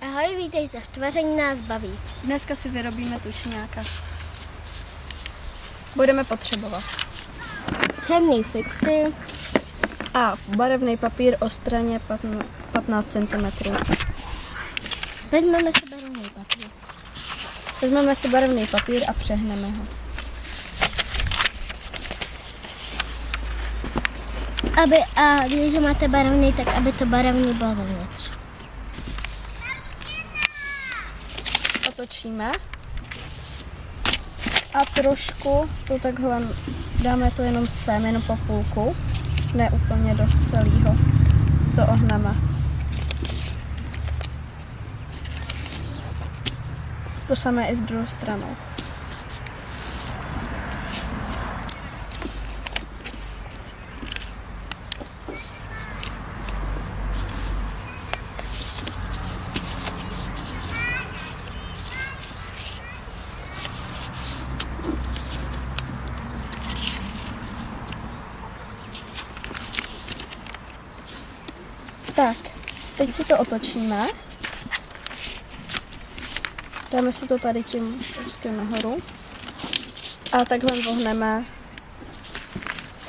Ahoj, vítejte, v tvaření nás baví. Dneska si vyrobíme tučňáka. Budeme potřebovat Černý fixy, a barevný papír o straně 15 cm. vezmeme si barevný papír. Vezmeme si barevný papír a přehneme ho. Aby, a když máte barevný, tak aby to barevný bylo vevnitř. Otočíme. A trošku to takhle dáme to jenom sem, jenom po půlku. Ne úplně do celého. To ohneme. To samé i s druhou stranou. Tak, teď si to otočíme. Dáme si to tady tím úzkým nahoru. A takhle vohneme.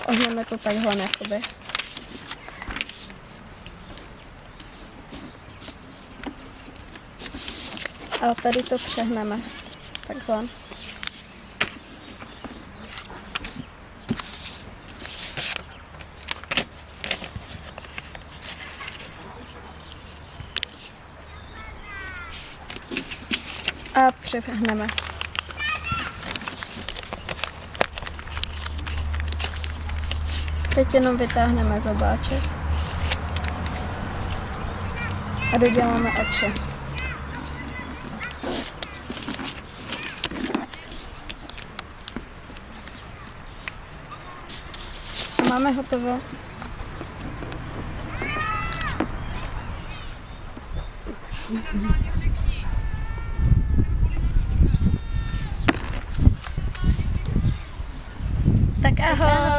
Ohneme to takhle, jakoby. A tady to přehneme. Takhle. A přehneme. Teď jenom vytáhneme zobáček. A doděláme oči. A máme hotovo. 大家好。